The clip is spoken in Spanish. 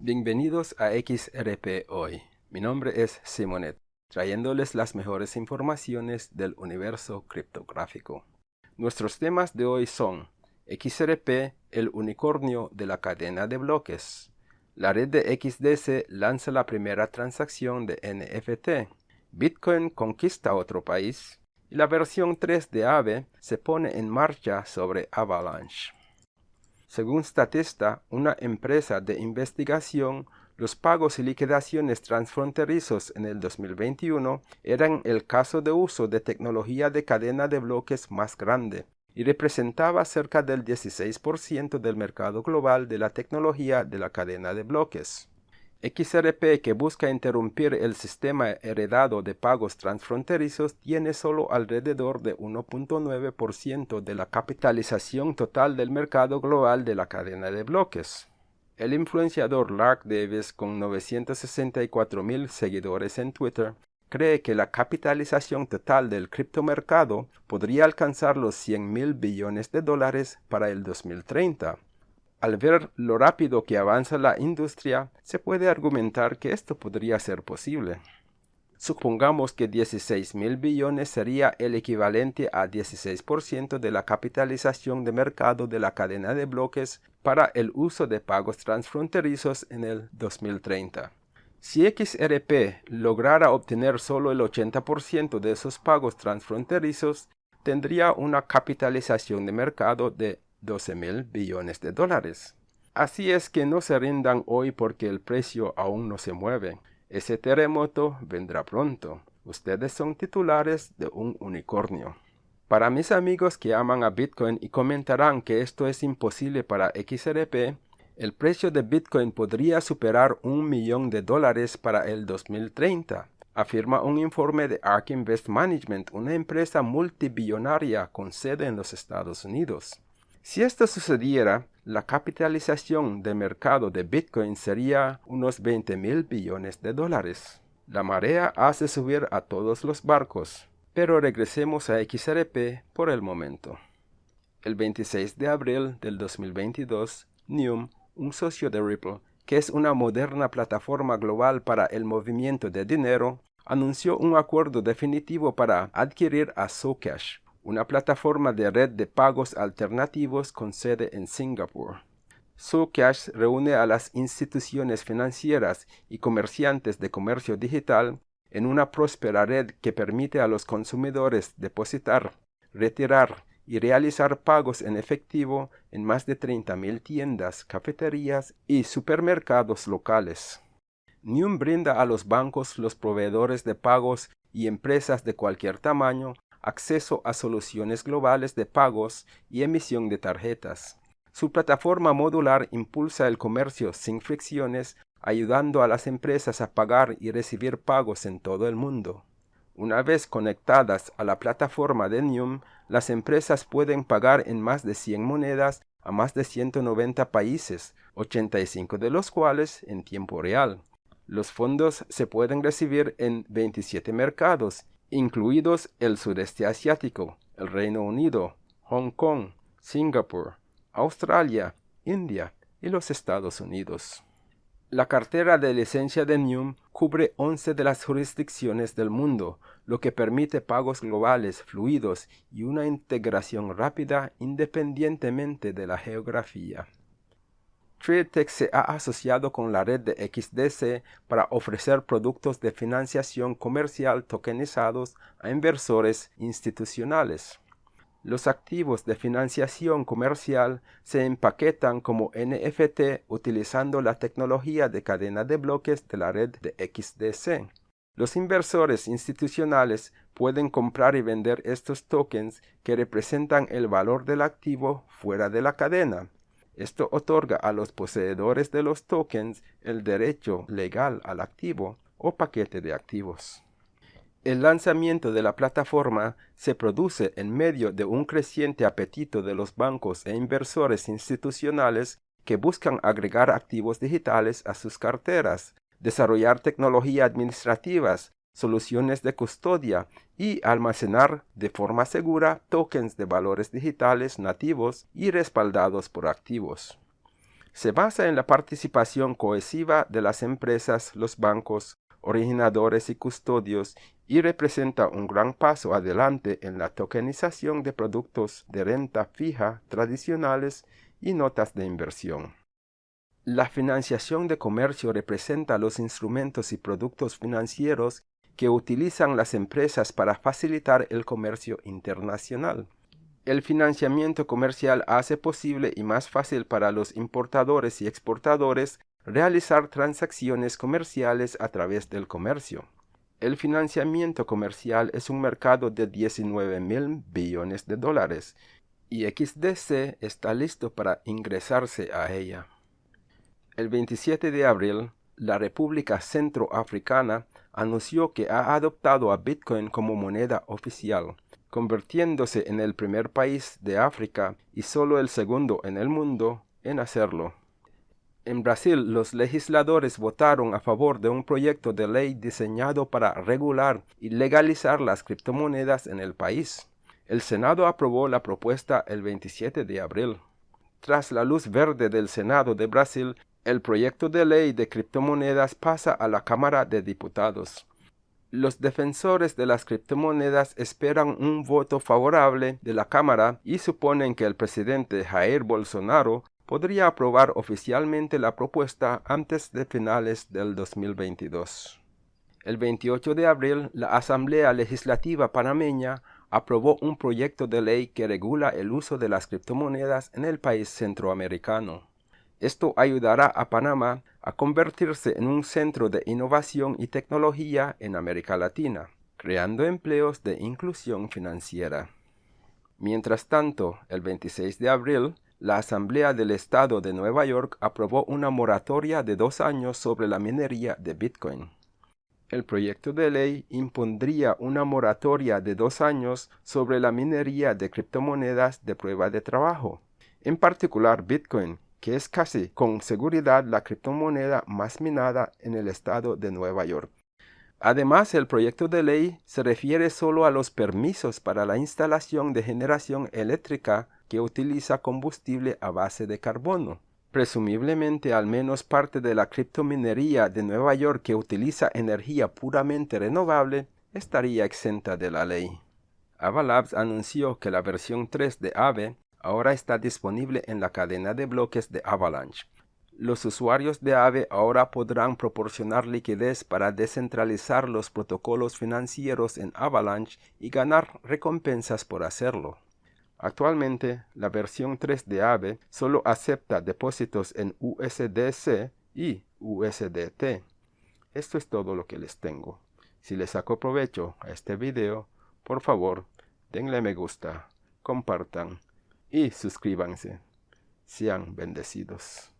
Bienvenidos a XRP Hoy. Mi nombre es Simonet, trayéndoles las mejores informaciones del universo criptográfico. Nuestros temas de hoy son XRP, el unicornio de la cadena de bloques. La red de XDC lanza la primera transacción de NFT. Bitcoin conquista otro país. Y la versión 3 de AVE se pone en marcha sobre Avalanche. Según Statista, una empresa de investigación, los pagos y liquidaciones transfronterizos en el 2021 eran el caso de uso de tecnología de cadena de bloques más grande y representaba cerca del 16% del mercado global de la tecnología de la cadena de bloques. XRP que busca interrumpir el sistema heredado de pagos transfronterizos tiene solo alrededor de 1.9% de la capitalización total del mercado global de la cadena de bloques. El influenciador Lark Davis, con 964 mil seguidores en Twitter, cree que la capitalización total del criptomercado podría alcanzar los 100 mil billones de dólares para el 2030 al ver lo rápido que avanza la industria, se puede argumentar que esto podría ser posible. Supongamos que 16 mil billones sería el equivalente a 16% de la capitalización de mercado de la cadena de bloques para el uso de pagos transfronterizos en el 2030. Si XRP lograra obtener solo el 80% de esos pagos transfronterizos, tendría una capitalización de mercado de 12 mil billones de dólares. Así es que no se rindan hoy porque el precio aún no se mueve. Ese terremoto vendrá pronto. Ustedes son titulares de un unicornio. Para mis amigos que aman a Bitcoin y comentarán que esto es imposible para XRP, el precio de Bitcoin podría superar un millón de dólares para el 2030, afirma un informe de ARK Invest Management, una empresa multibillonaria con sede en los Estados Unidos. Si esto sucediera, la capitalización de mercado de Bitcoin sería unos 20 mil billones de dólares. La marea hace subir a todos los barcos, pero regresemos a XRP por el momento. El 26 de abril del 2022, Neum, un socio de Ripple, que es una moderna plataforma global para el movimiento de dinero, anunció un acuerdo definitivo para adquirir a Socash, una plataforma de red de pagos alternativos con sede en Singapur. Socash reúne a las instituciones financieras y comerciantes de comercio digital en una próspera red que permite a los consumidores depositar, retirar y realizar pagos en efectivo en más de 30.000 tiendas, cafeterías y supermercados locales. Nium brinda a los bancos, los proveedores de pagos y empresas de cualquier tamaño acceso a soluciones globales de pagos y emisión de tarjetas. Su plataforma modular impulsa el comercio sin fricciones, ayudando a las empresas a pagar y recibir pagos en todo el mundo. Una vez conectadas a la plataforma de Nium, las empresas pueden pagar en más de 100 monedas a más de 190 países, 85 de los cuales en tiempo real. Los fondos se pueden recibir en 27 mercados incluidos el sudeste asiático, el Reino Unido, Hong Kong, Singapur, Australia, India y los Estados Unidos. La cartera de licencia de NUM cubre 11 de las jurisdicciones del mundo, lo que permite pagos globales fluidos y una integración rápida independientemente de la geografía. TradeTech se ha asociado con la red de XDC para ofrecer productos de financiación comercial tokenizados a inversores institucionales. Los activos de financiación comercial se empaquetan como NFT utilizando la tecnología de cadena de bloques de la red de XDC. Los inversores institucionales pueden comprar y vender estos tokens que representan el valor del activo fuera de la cadena esto otorga a los poseedores de los tokens el derecho legal al activo o paquete de activos. El lanzamiento de la plataforma se produce en medio de un creciente apetito de los bancos e inversores institucionales que buscan agregar activos digitales a sus carteras, desarrollar tecnología administrativas soluciones de custodia y almacenar de forma segura tokens de valores digitales nativos y respaldados por activos. se basa en la participación cohesiva de las empresas, los bancos, originadores y custodios y representa un gran paso adelante en la tokenización de productos de renta fija tradicionales y notas de inversión. La financiación de comercio representa los instrumentos y productos financieros que utilizan las empresas para facilitar el comercio internacional. El financiamiento comercial hace posible y más fácil para los importadores y exportadores realizar transacciones comerciales a través del comercio. El financiamiento comercial es un mercado de 19 mil billones de dólares y XDC está listo para ingresarse a ella. El 27 de abril, la República Centroafricana anunció que ha adoptado a Bitcoin como moneda oficial, convirtiéndose en el primer país de África y solo el segundo en el mundo en hacerlo. En Brasil, los legisladores votaron a favor de un proyecto de ley diseñado para regular y legalizar las criptomonedas en el país. El Senado aprobó la propuesta el 27 de abril. Tras la luz verde del Senado de Brasil, el proyecto de ley de criptomonedas pasa a la Cámara de Diputados. Los defensores de las criptomonedas esperan un voto favorable de la Cámara y suponen que el presidente Jair Bolsonaro podría aprobar oficialmente la propuesta antes de finales del 2022. El 28 de abril, la Asamblea Legislativa panameña aprobó un proyecto de ley que regula el uso de las criptomonedas en el país centroamericano. Esto ayudará a Panamá a convertirse en un centro de innovación y tecnología en América Latina, creando empleos de inclusión financiera. Mientras tanto, el 26 de abril, la Asamblea del Estado de Nueva York aprobó una moratoria de dos años sobre la minería de Bitcoin. El proyecto de ley impondría una moratoria de dos años sobre la minería de criptomonedas de prueba de trabajo, en particular Bitcoin, que es casi con seguridad la criptomoneda más minada en el estado de Nueva York. Además, el proyecto de ley se refiere solo a los permisos para la instalación de generación eléctrica que utiliza combustible a base de carbono. Presumiblemente al menos parte de la criptominería de Nueva York que utiliza energía puramente renovable estaría exenta de la ley. Avalabs anunció que la versión 3 de AVE ahora está disponible en la cadena de bloques de Avalanche. Los usuarios de AVE ahora podrán proporcionar liquidez para descentralizar los protocolos financieros en Avalanche y ganar recompensas por hacerlo. Actualmente, la versión 3 de AVE solo acepta depósitos en USDC y USDT. Esto es todo lo que les tengo. Si les sacó provecho a este video, por favor, denle me gusta, compartan y suscríbanse. Sean bendecidos.